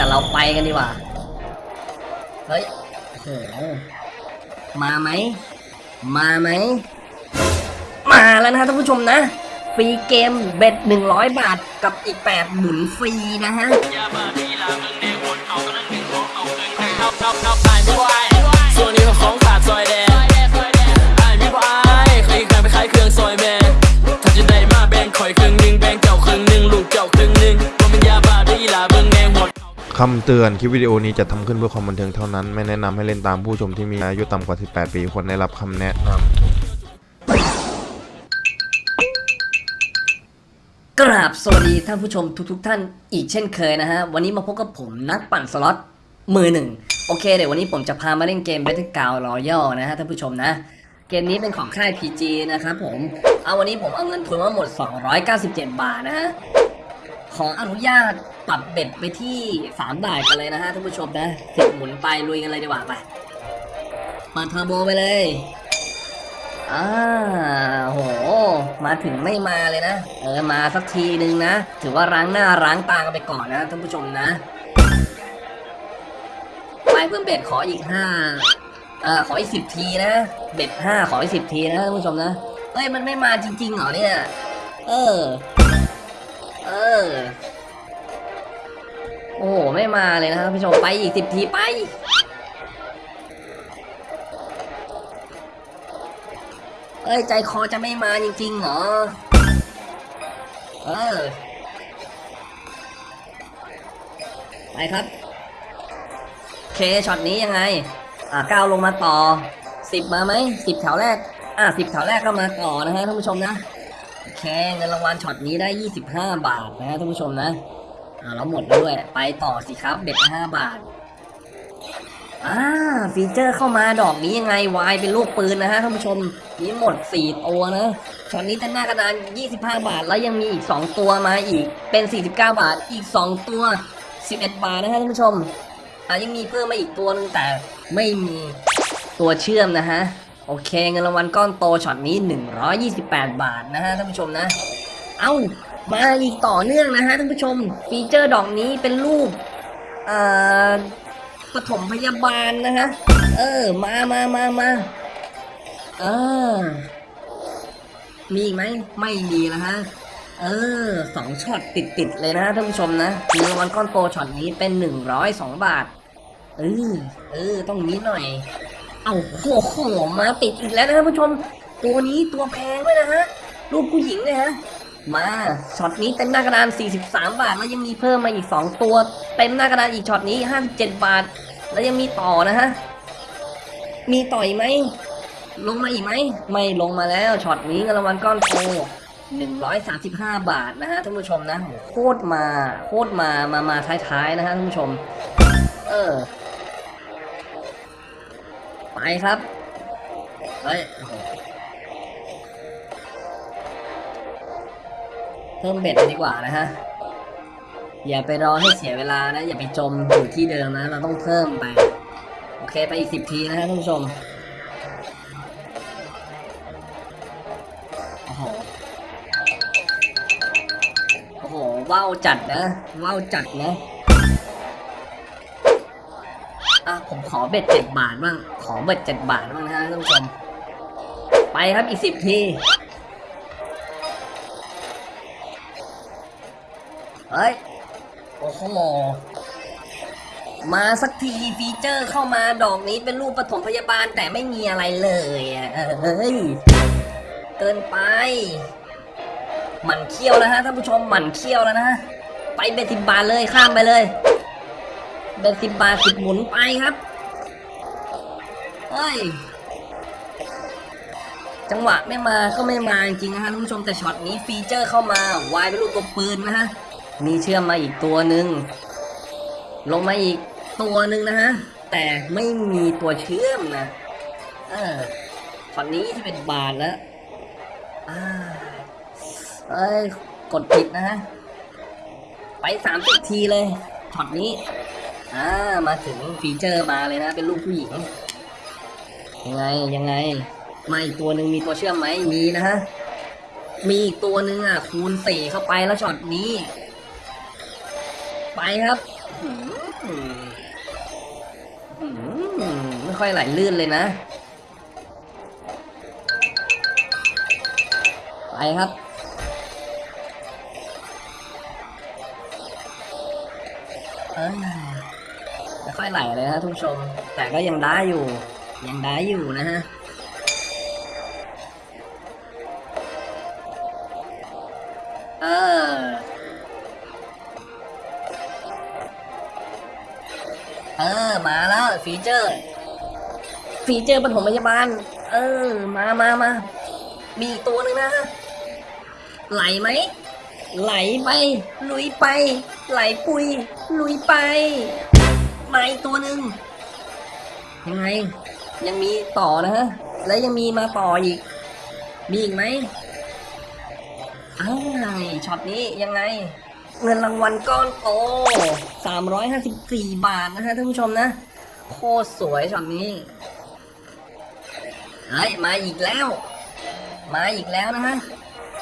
แต่เราไปกันดีกว่า เฮ้ยโหมาไหม มาไหม มาแล้วนะท่านผู้ชมนะ ฟรีเกมเบ็ดหนึ่งร้อยบาทกับอีกแปดหมุนฟรีนะฮะ คำเตือนคลิปวิดีโอนี้จะทำขึ้นเพื่อความบันเทิงเท่านั้น ไม่แนะนำให้เล่นตามผู้ชมที่มีอายุต่ำกว่า 18 ปีควรได้รับคำแนะนำกราบสวัสดีท่านผู้ชมทุกๆทท่านอีกเช่นเคยนะฮะ วันนี้มาพบกับผมนักปั่นสล็อตมือหนึ่งโอเคเดี๋ยววันนี้ผมจะพามาเล่นเกม Battle Ground Royal นะฮะท่านผู้ชมนะเกมนี้เป็นของค่าย PG นะครับผม เอาวันนี้ผมเอาเงินทุนมาหมด 297 บาทนะฮะ ขออนุญาตปรับเบ็ดไปที่3บาทกันเลยนะฮะท่านผู้ชมนะสิบหมุนไปลุยกันเลยดีกว่าไปเปิดเทอร์โบไปเลยอ่าโห มาถึงไม่มาเลยนะ เออ มาสักทีนึงนะ ถือว่าล้างหน้าล้างตากันไปก่อนนะท่านผู้ชมนะ ไปเพิ่มเบ็ดขออีกห้าเอ่อขออีกสิบทีนะ เบ็ดห้าขออีกสิบทีนะท่านผู้ชมนะ เอ้ย มันไม่มาจริงๆเหรอเนี่ย เออ เออ โอ้โห ไม่มาเลยนะท่านผู้ชมไปอีกสิบทีไป เอ้ย ใจคอจะไม่มาจริงๆเหรอ เออ ไปครับ โอเคช็อตนี้ยังไง อ่าก้าวลงมาต่อสิบมาไหมสิบแถวแรก อ่าสิบแถวแรกก็มาต่อนะฮะท่านผู้ชมนะ โอเคเงินรางวัลช็อตนี้ได้ยี่สิบบาทนะท่านผู้ชมนะอ่าแล้วหมดด้วย ไปต่อสิครับ bet ห้าบาทอ่า feature เข้ามาดอกนี้ยังไง wild เป็นรูปปืนนะฮะท่านผู้ชมนี้หมด 4 ตัวนะช็อตนี้จะหน้ากระดาน 25 บาท แล้วยังมีอีก 2 ตัวมาอีกเป็น 49 บาทอีก 2 ตัว 11 บาทนะฮะท่านผู้ชมอ่ายังมีเพิ่มมาอีกตัวนึงแต่ไม่มีตัวเชื่อมนะฮะ โอเคเงินรางวัลก้อนโตช็อตนี้ 128 บาทนะฮะท่านผู้ชมนะ เอ้ามาอีกต่อเนื่องนะฮะท่านผู้ชม feature ดอกนี้เป็นรูปอ่าปฐมพยาบาลนะฮะ เออ มามามามาเออ มีไหม ไม่มีแล้วฮะ เออ สองช็อตติดติดเลยนะท่านผู้ชมนะมีรางวัลก้อนโตช็อตนี้เป็นหนึ่งร้อยสองบาท เออ เออ ต้องนี้หน่อย เอาโอ้โหมาติดอีกแล้วนะท่านผู้ชม ตัวนี้ตัวแพงด้วยนะฮะ รูปผู้หญิงเลยฮะ มาช็อตนี้เต็มหน้ากระดาน 43 บาท แล้วยังมีเพิ่มมาอีก 2 ตัว เต็มหน้ากระดานอีกช็อตนี้ 57 บาท แล้วยังมีต่อนะฮะ มีต่ออีกไหม ลงมาอีกไหม ไม่ลงมาแล้วช็อตนี้เงินรางวัลก้อนโต135 บาทนะฮะท่านผู้ชมนะโหโคตรมาโคตรมามามาท้ายๆนะฮะท่านผู้ชม เออ ไปครับ เฮ้ยเพิ่มเบ็ดดีกว่านะฮะ อย่าไปรอให้เสียเวลานะ อย่าไปจมอยู่ที่เดิมนะ เราต้องเพิ่มไป โอเคไปอีกสิบทีนะฮะท่านผู้ชมโอ้โหโอ้โหว้าวจัดนะว้าวจัดนะ อะผมขอเบ็ดเจ็ดบาทบ้าง ขอเบ็ดเจ็ดบาทบ้างนะฮะท่านผู้ชม ไปครับอีกสิบที เฮ้ย โอ้โห มาสักที feature เข้ามาดอกนี้เป็นรูปปฐมพยาบาลแต่ไม่มีอะไรเลยอะเอ้ย เกินไป หมั่นเขี้ยวแล้วฮะท่านผู้ชมหมั่นเขี้ยวแล้วนะ ไป bet สิบบาทเลยข้ามไปเลย bet สิบบาทสิบหมุนไปครับ เฮ้ย จังหวะไม่มาก็ไม่มาจริงนะฮะท่านผู้ชมแต่ช็อตนี้ feature เข้ามาwild เป็นรูปตัวปืนนะฮะ มีเชื่อมมาอีกตัวหนึ่ง ลงมาอีกตัวหนึ่งนะฮะ แต่ไม่มีตัวเชื่อมนะ เออช็อตนี้ที่เป็นบาทแล้วเอ้ย กดผิดนะฮะ ไปสามสิบทีเลยช็อตนี้ อ่ามาถึง feature มาเลยนะ เป็นรูปผู้หญิงยังไงยังไงมาอีกตัวหนึ่งมีตัวเชื่อมไหมมีนะฮะมีอีกตัวหนึ่งอะ คูณสี่เข้าไปแล้วช็อตนี้ ไปครับไม่ค่อยไหลลื่นเลยนะ ไปครับเอ้ย ไม่ค่อยไหลเลยนะทุกชม แต่ก็ยังได้อยู่ ยังได้อยู่นะฮะเออเออ มาแล้ว feature feature ปฐมพยาบาล เออ มามามามีอีกตัวหนึ่งนะฮะไหลไหม ไหลไป ลุยไป ไหลปุย ลุยไป มาอีกตัวหนึ่งยังไง ยังมีต่อนะฮะ แล้วยังมีมาต่ออีก มีอีกไหมอ้าวช็อตนี้ยังไง เงินรางวัลก้อนโต354 บาทนะฮะท่านผู้ชมนะ โคตรสวยช็อตนี้เฮ้ยมาอีกแล้ว มาอีกแล้วนะฮะ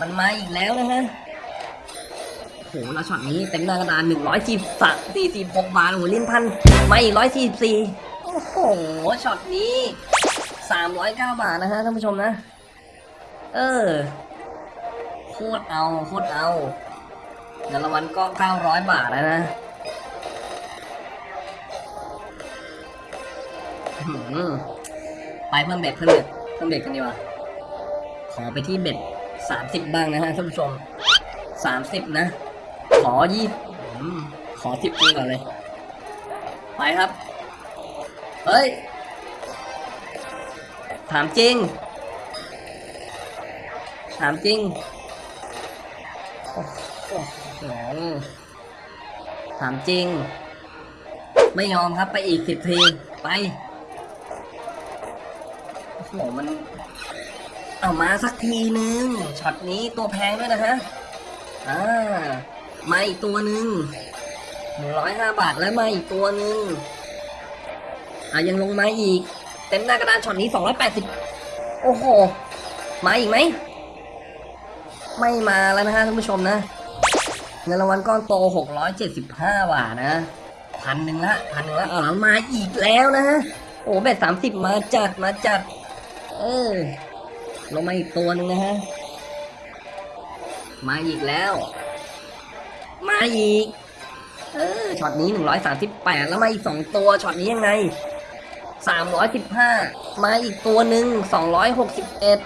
มันมาอีกแล้วนะฮะโอ้โหแล้วช็อตนี้เต็มหน้ากระดานหนึ่งร้อยสี่สสี่สิบหกบาทโอ้โหลิ้นพันไมาอีกร้อยสี่สี่โอ้โหช็อตนี้สามร้อยเก้าบาทนะฮะท่านผู้ชมนะ เออโคตรเอาโคตรเอาเงินรางวัลก็เก้าร้อยบาทแล้วนะไปเพิ่มเบ็ดเพิ่มเบ็ดเพิ่มเบ็ดกันดีกว่าขอไปที่เบ็ดสามสิบบ้างนะฮะท่านผู้ชมสามสิบนะ ขอยี่อืมขอทิปนี้ก่อนเลย ไปครับ เฮ้ย ถามจริง ถามจริงถามจริง ไม่ยอมครับไปอีกสิบทีไปโอ้โหมัน เอามาสักทีนึงช็อตนี้ตัวแพงด้วยนะฮะอ่า มาอีกตัวหนึ่งหนึ่งร้อยห้าบาทแล้วมาอีกตัวหนึ่งอะยังลงมาอีก เต็มหน้ากระดานช็อตนี้สองร้อยแปดสิบโอ้โห มาอีกไหม ไม่มาแล้วนะฮะท่านผู้ชมนะ เงินรางวัลก้อนโตหกร้อยเจ็ดสิบห้าบาทนะพันหนึ่งละพันหนึ่งละออมาอีกแล้วนะฮะโอ้เบ็ดสามสิบมาจัดมาจัด เออลงมาอีกตัวหนึ่งนะฮะ มาอีกแล้ว มาอีก เออช็อตนี้หนึ่งร้อยสามสิบแปดแล้วมาอีกสองตัวช็อตนี้ยังไงสามร้อยสิบห้ามาอีกตัวหนึ่งสองร้อยหกสิบเอ็ด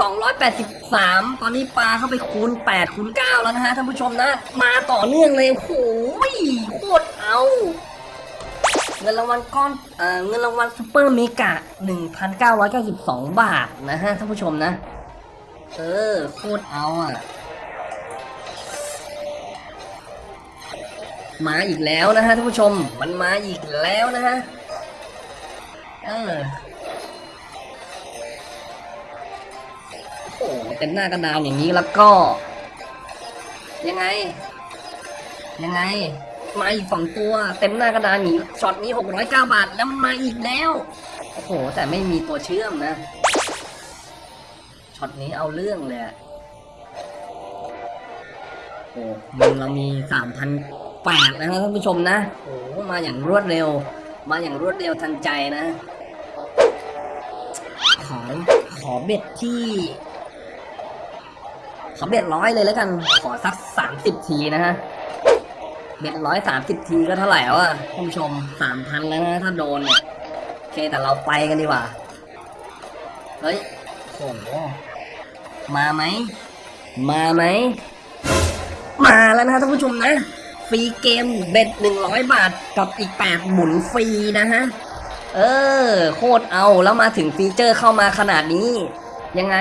สองร้อยแปดสิบสามตอนนี้ปลาเข้าไปคูณแปดคูณเก้าแล้วนะฮะท่านผู้ชมนะ มาต่อเนื่องเลยโอ้โหโคตรเอาเงินรางวัลก้อนเอ่อเงินรางวัล super mega หนึ่งพันเก้าร้อยเก้าสิบสองบาทนะฮะท่านผู้ชมนะ เออโคตรเอาอะ มาอีกแล้วนะฮะท่านผู้ชมมันมาอีกแล้วนะฮะเออโอ้เต็มหน้ากระดานอย่างนี้แล้วก็ ยังไง ยังไง มาอีกสองตัว เต็มหน้ากระดานนี้ช็อตนี้หกร้อยเก้าบาท แล้วมันมาอีกแล้วโอ้โห แต่ไม่มีตัวเชื่อมนะช็อตนี้เอาเรื่องเลยอะโอ้มันเรามีสามพัน แปดนะครับท่านผู้ชมนะโอ้มาอย่างรวดเร็ว มาอย่างรวดเร็วทันใจนะ ขอขอเบ็ดที่ขอเบ็ดร้อยเลยแล้วกัน ขอสักสามสิบทีนะฮะเบ็ดร้อยสามสิบทีก็เท่าไหร่วะท่านผู้ชมสามพันแล้วนะถ้าโดนเนี่ยโอเคแต่เราไปกันดีกว่าเฮ้ยโหมาไหม มาไหม มาแล้วนะท่านผู้ชมนะ ฟรีเกมเบ็ดหนึ่งร้อยบาทกับอีกแปดหมุนฟรีนะฮะ เออ โคตรเอาแล้วมาถึงฟีเจอร์เข้ามาขนาดนี้ ยังไง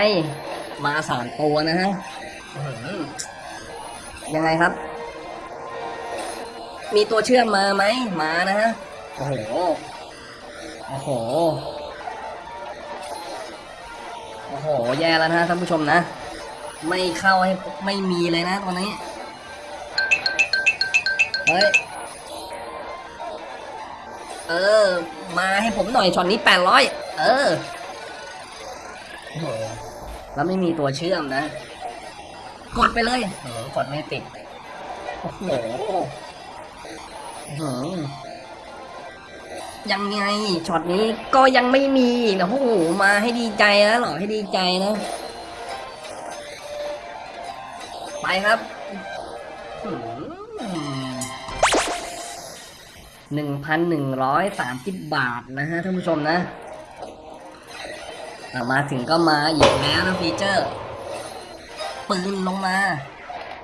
มาสามตัวนะฮะยังไงครับ มีตัวเชื่อมมาไหมมานะฮะ โอ้โห โอ้โห โอ้โห แย่แล้วนะท่านผู้ชมนะ ไม่เข้าให้ไม่มีเลยนะตอนนี้ เฮ้ย เออ มาให้ผมหน่อยช็อตนี้แปดร้อย เออโหแล้วไม่มีตัวเชื่อมนะ กดไปเลยโอ้โหกดไม่ติด โอ้โหอื้อหือยังไงช็อตนี้ก็ยังไม่มีนะโอ้โหมาให้ดีใจนะหรอให้ดีใจนะ ไปครับ หนึ่งพันหนึ่งร้อยสามสิบบาทนะฮะท่านผู้ชมนะมาถึงก็มาอีกแล้วนะ feature ปืนลงมา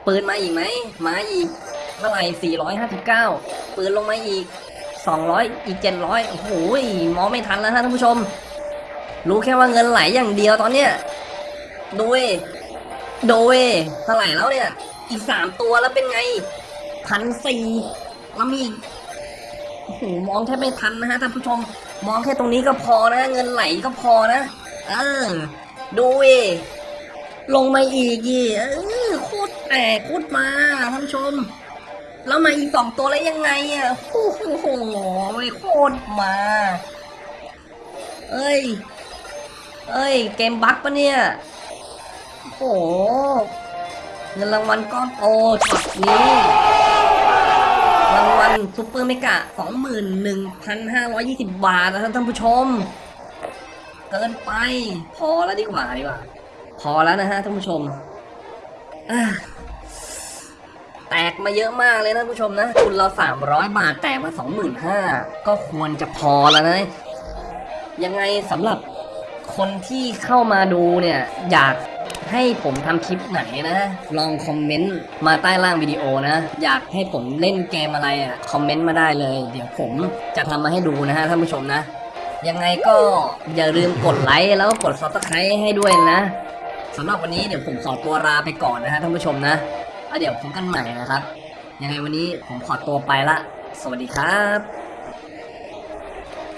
ปืนมาอีกไหมมาอีกเท่าไหร่459 ปืนลงมาอีก 200 อีก 700 โอ้โหมองไม่ทันแล้วฮะท่านผู้ชม รู้แค่ว่าเงินไหลอย่างเดียวตอนเนี้ยดูเวดูเว้ยเท่าไหร่แล้วเนี่ย อีกสามตัวแล้วเป็นไงพันสี่แล้วมีอีก หมองแทบไม่ทันนะฮะท่านผู้ชมมองแค่ตรงนี้ก็พอนะ เงินไหลก็พอนะเออดูเว้ยลงมาอีกอีเออโคตรแตกโคตรมาท่านผู้ชม แล้วมาอีกสองตัวแล้วยังไงอะโอ้โหโคตรมา เอ้ย เอ้ย เกมบั๊กปะเนี่ยโอ้โหเงินรางวัลก้อนโตช็อตนี้ รางวัลซุปเปอร์เมกะสองหมื่นหนึ่งพันห้าร้อยยี่สิบบาทนะท่านผู้ชม เกินไป พอแล้วดีกว่าดีกว่า พอแล้วนะฮะท่านผู้ชม แตกมาเยอะมากเลยนะท่านผู้ชมนะ คุณเราสามร้อยบาท แตกมาสองหมื่นห้าก็ควรจะพอแล้วนะ ยังไงสำหรับคนที่เข้ามาดูเนี่ย อยาก ให้ผมทำคลิปไหนนะ ลองคอมเมนต์มาใต้ล่างวิดีโอนะ อยากให้ผมเล่นเกมอะไรอะ คอมเมนต์มาได้เลย เดี๋ยวผมจะทำมาให้ดูนะฮะท่านผู้ชมนะ ยังไงก็อย่าลืมกดไลค์แล้วก็กดซับสไครต์ให้ด้วยนะสำหรับวันนี้เดี๋ยวผมขอตัวลาไปก่อนนะฮะท่านผู้ชมนะแล้วเดี๋ยวพบกันใหม่นะครับ ยังไงวันนี้ผมขอตัวไปละ สวัสดีครับ